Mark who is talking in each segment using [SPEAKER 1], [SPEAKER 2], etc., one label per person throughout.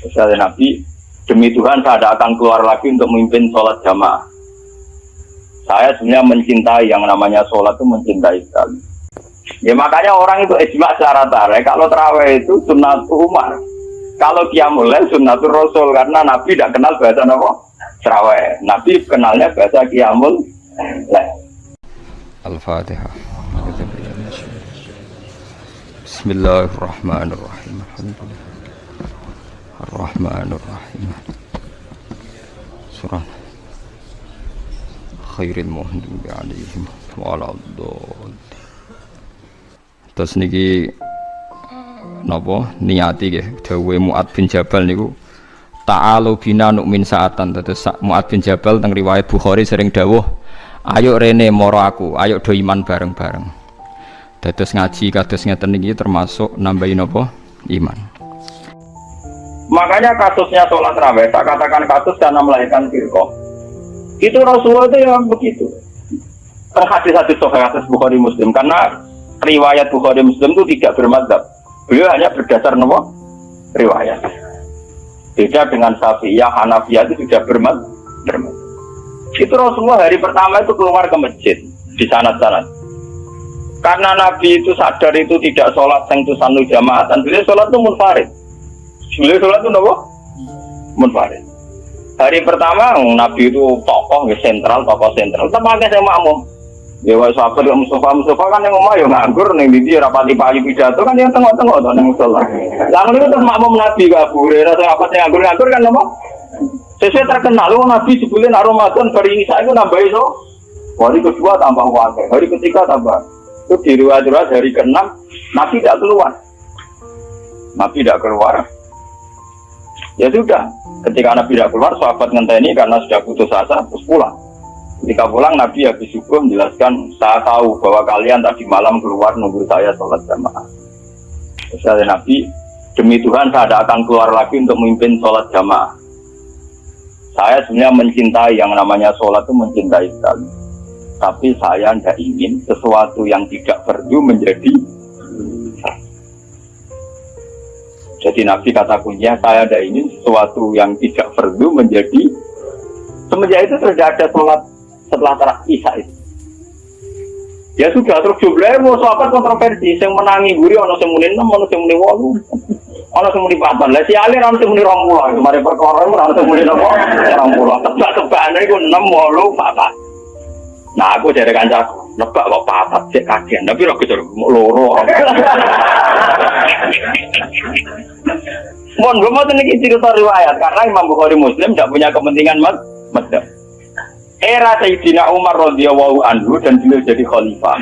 [SPEAKER 1] Misalnya Nabi, demi Tuhan saya tidak akan keluar lagi untuk memimpin sholat jamaah. Saya sebenarnya mencintai yang namanya sholat itu mencintai sekali. Ya makanya orang itu ijma secara tarik. Kalau terawih itu sunnah Umar. Kalau dia mulai sunnatul Rasul karena Nabi tidak kenal bahasa apa? Terawih. Nabi kenalnya bahasa kiamul.
[SPEAKER 2] Al-Fatihah. Bismillahirrahmanirrahim. Ar-Rahmanirrahim. Surah Khairil Muhdim alaihim waladhdallin. Terus niki napa? Niati nggih dawuhe Muad bin Jabal niku ta'alu bina nu'min saatan. Terus Muad bin Jabal teng riwayat Bukhari sering dawuh ayo rene moro aku ayo do iman bareng-bareng. Dados ngaji kados ngeten termasuk nambahin napa? Iman
[SPEAKER 1] Makanya kasusnya sholat raweh, tak katakan kasus karena melahirkan firqoh. Itu Rasulullah itu yang begitu. Sohail hadis Bukhari Muslim karena riwayat Bukhari Muslim itu tidak bermadzhab. Beliau hanya berdasar nopo riwayat. Beda dengan Syafi'iyah, Hanafiyah itu sudah bermadzhab. Itu Rasulullah hari pertama itu keluar ke masjid di sana-sana. Karena Nabi itu sadar itu tidak sholat sanu jamaah dan beliau sholat itu munfarid Beliau sholat itu nopo? Munfarid. Hari pertama Nabi itu tokoh ya sentral, tokoh sentral. Pakai saya makmum. Ya wah sahabat ya Mustafa Mustafa kan yang ngomong ya nganggur nih di rapati pagi pidato kan yang tengok-tengok tuh neng sholat. Lalu itu terus makmum Nabi kabur. Rasa apa yang nganggur nganggur kan nopo? Sesuai terkenal, lu Nabi sebulan Ramadan hari saya itu nambah itu. Hari kedua tambah wakil, hari ketiga tambah. Itu di riwayat hari keenam Nabi tidak keluar. Nabi tidak keluar. Ya sudah, ketika Nabi tidak keluar, sahabat ngenteni karena sudah putus asa, terus pulang. Ketika pulang, Nabi habis subuh menjelaskan, saya tahu bahwa kalian tadi malam keluar nunggu saya sholat jamaah. Terus Nabi, demi Tuhan saya tidak akan keluar lagi untuk memimpin sholat jamaah. Saya sebenarnya mencintai yang namanya sholat itu mencintai sekali. Tapi saya tidak ingin sesuatu yang tidak perlu menjadi Jadi Nabi kata kuncinya saya ada ini sesuatu yang tidak perlu menjadi semenjak itu sudah ada sholat setelah isya itu. Ya sudah terus jumlahnya mau sahabat kontroversi, yang menangi guri ono muni enam, ono sing muni wolu, ono sing muni papan. Lah si alir ono sing muni rong puluh, kemarin perkara ono sing muni nopo rong puluh. Tebak-tebakan itu enam wolu papan. Nah aku jadi kancaku, nebak kok papat cek kajian, tapi roh kejar loro. Mohon gue mau nih cerita riwayat karena Imam Bukhari Muslim tidak punya kepentingan mas. Era Sayyidina Umar radhiyallahu anhu dan beliau jadi khalifah.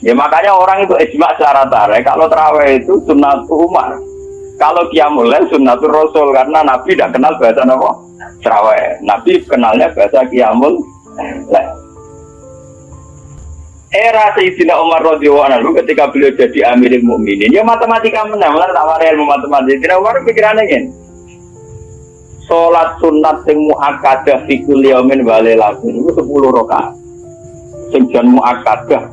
[SPEAKER 1] Ya makanya orang itu ijma secara tarik kalau terawih itu sunnah Umar. Kalau dia mulai sunnatul Rasul karena Nabi tidak kenal bahasa apa? Terawih. Nabi kenalnya bahasa Qiyamul era Sayyidina Umar radhiyallahu anhu ketika beliau jadi Amirul Mukminin ya matematika menang lah tak ilmu matematika Sayyidina Umar pikirannya kan sholat sunat sing muakkadah fi kulli yaumin wa lailatin itu 10 rakaat. Sing jan muakkadah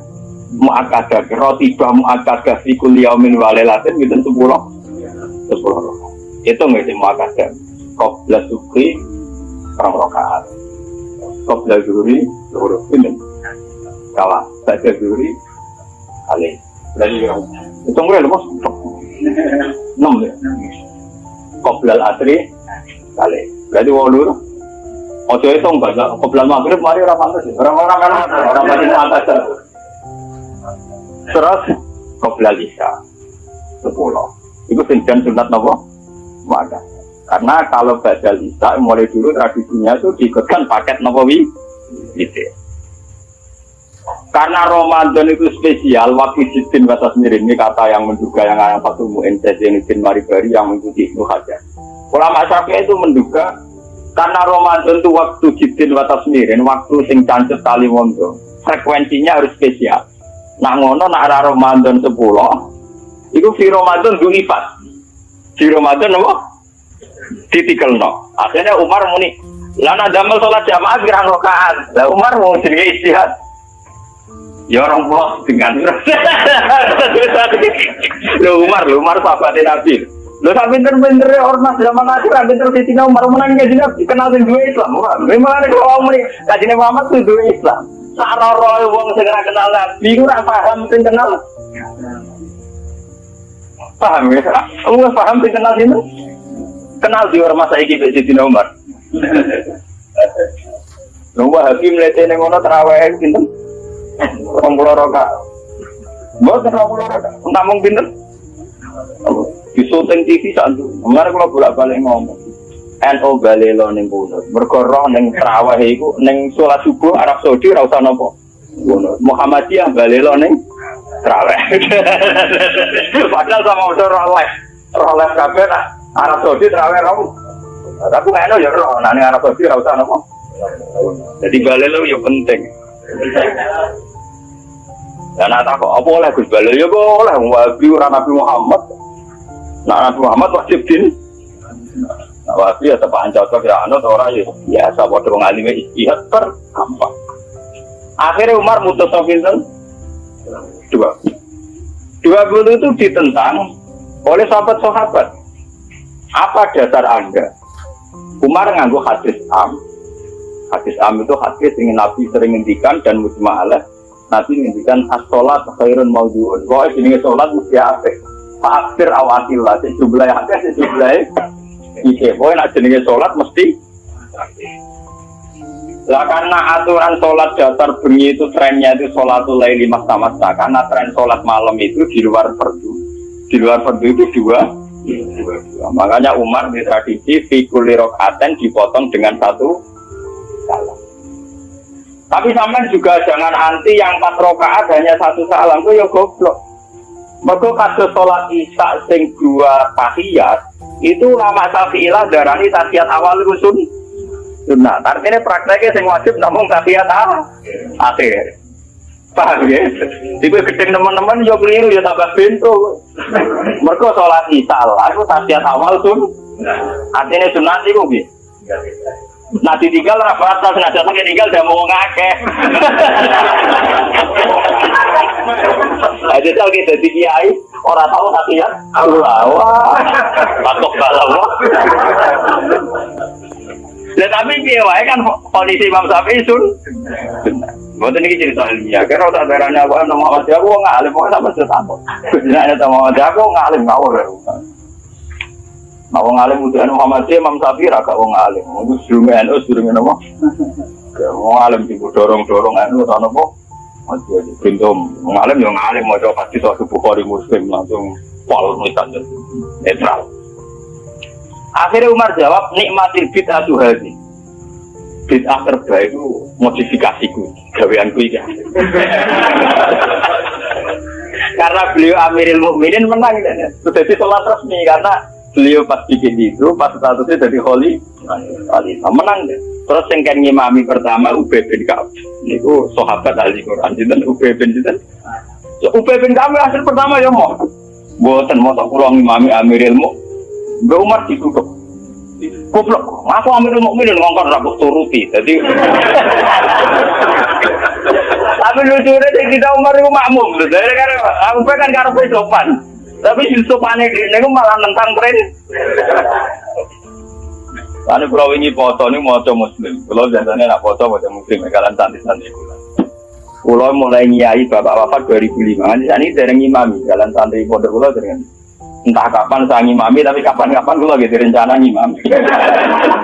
[SPEAKER 1] muakkadah rotibah muakkadah fi kulli yaumin wa lailatin itu 10 10 rakaat. Itu nggak sih muakkadah. Qabla suki perang rakaat. Qabla zuhri zuhur ini kalah. Baca juri kali. Dari itu mulai lepas. Enam ya. Koblal asri kali. Berarti walu Ojo itu enggak, koblal maghrib mari orang pantas orang-orang kan orang mati atas terus koblal isya sepuluh. Itu senjata sunat nopo? Wadah karena kalau badal isya mulai dulu tradisinya itu diikutkan paket nopo wi? Gitu karena Ramadan itu spesial, waktu jidin batas miring ini kata yang menduga yang ayam satu mu'in bin maribari yang mengikuti Ibnu Hajar. Ulama Syafi'i itu menduga karena Ramadan itu waktu jidin batas miring, waktu sing cancet tali mondo, frekuensinya harus spesial. Nah ngono nak arah Ramadan 10, itu di Ramadan dunifat. Di Ramadan apa? Ditikel no. Akhirnya Umar muni, lana damel sholat jamaah kira rokaan. Lah Umar mau jadi istihad Ya orang pulau dengan Lu Umar, lu Umar sahabatnya Nabi. Lo tak pinter-pinter ormas zaman akhir, tak pinter di Cina Umar menang kajian Nabi kenal sing dua Islam. Memang ada kalau mau kajian Muhammad tuh dua Islam. Saroro wong segera kenal Nabi, gue paham sing kenal. Paham ya? Kamu paham sing kenal sini? Kenal di ormas saya di Cina Umar. Nunggu hakim lihat ini ngono terawih pinter. Rombolo roka. Buat rombolo roka. Namun pinter. Di syuting TV saat itu. Kemarin kalau bolak balik ngomong. NO balelo ning kono. Mergo roh ning traweh iku ning salat subuh Arab Saudi ora usah napa. Muhammadiyah balelo ning traweh. Padahal sama udah. Roh les kabeh nak Arab Saudi traweh roh. Tapi nggak ya roh, nah Arab Saudi ora usah napa. Jadi balelo ya penting. Dan nak takut apa oleh Gus Balelo ya boleh wabi ora Nabi Muhammad. Nah Nabi Muhammad wajib din. Nah, wabi ya tepakan cocok ya anut orang ya biasa padha wong alime istihad per gampang. Akhirnya Umar mutus pinten? Dua. Dua puluh itu ditentang oleh sahabat-sahabat. Apa dasar Anda? Umar nganggu hadis am. Hadis am itu hadis yang Nabi sering ngendikan dan mujma'alah. Nabi ngendikan as-sholat khairun mawdu'un. Pokoknya ini sholat mesti apik. Fakir awatillah, sejumlah hadis, sejumlah Ike, pokoknya nak jenenge sholat mesti lah karena aturan sholat dasar bengi itu trennya itu sholatul laili masa karena tren sholat malam itu di luar fardu di luar fardu itu dua, makanya Umar di tradisi fikuli rokaten dipotong dengan satu tapi sampai juga jangan anti yang empat rokaat hanya satu salam itu ya goblok mereka kasus sholat isya sing dua tahiyat itu lama syafi'ilah darani tahiyat awal rusun sunnah. Artinya prakteknya sing wajib namun tahiyat awal akhir. Paham ya? Jadi gedeng teman-teman yo keliru ya tambah pintu. Mereka sholat isya lah, itu tahiyat awal sun. Artinya sunnah sih kok Nah ditinggal rapat, nah jatuh tinggal udah mau ngakeh. Jadi kalau kita di kiai, orang tahu tapi ya Allah, wah, patok balawa. Nah tapi dia kan kondisi Imam Syafi'i sun. Buat ini cerita ilmiah, karena tak berani aku nama mati aku nggak alim, pokoknya sama aku. Jadi ada sama aku nggak alim ngawur. Nah, wong alim udah Muhammad Imam Syafi'i raga wong alim. Itu sebelum NU sebelum apa? Wong alim sih dorong dorong NU tanah apa? Masih ada pintu. Wong alim mau coba pasti suatu bukhari muslim langsung pol misalnya netral. Akhirnya Umar jawab nikmatil bid'ah hadi. Bid'ah terbaik itu modifikasiku, gaweanku iki. karena beliau Amirul Mukminin menang, sudah di sholat resmi karena beliau pas bikin itu pas statusnya jadi holy khalifah menang deh terus yang kan ngimami pertama Ubay bin Ka'ab itu sahabat ahli Quran dan Ubay bin Jidan Ubay bin Ka'ab hasil pertama ya mau buatan mau tak pulang ngimami Amir Ilmu. Mbak Umar ditutup. Goblok aku Amirul Mukminin ngongkon rambut turuti. Jadi tapi lucunya kita Umar itu makmum. Dari kan aku kan karena sopan tapi Yusuf aneh ini malah nentang tren. Ane pulau ini foto ini mau muslim. Pulau biasanya nak foto mau muslim. Kalian santai Pulau mulai nyai bapak wafat 2005. Ini dari imami. Kalian santai pondok pulau dengan entah kapan saya ngimami tapi kapan-kapan gue lagi rencana ngimami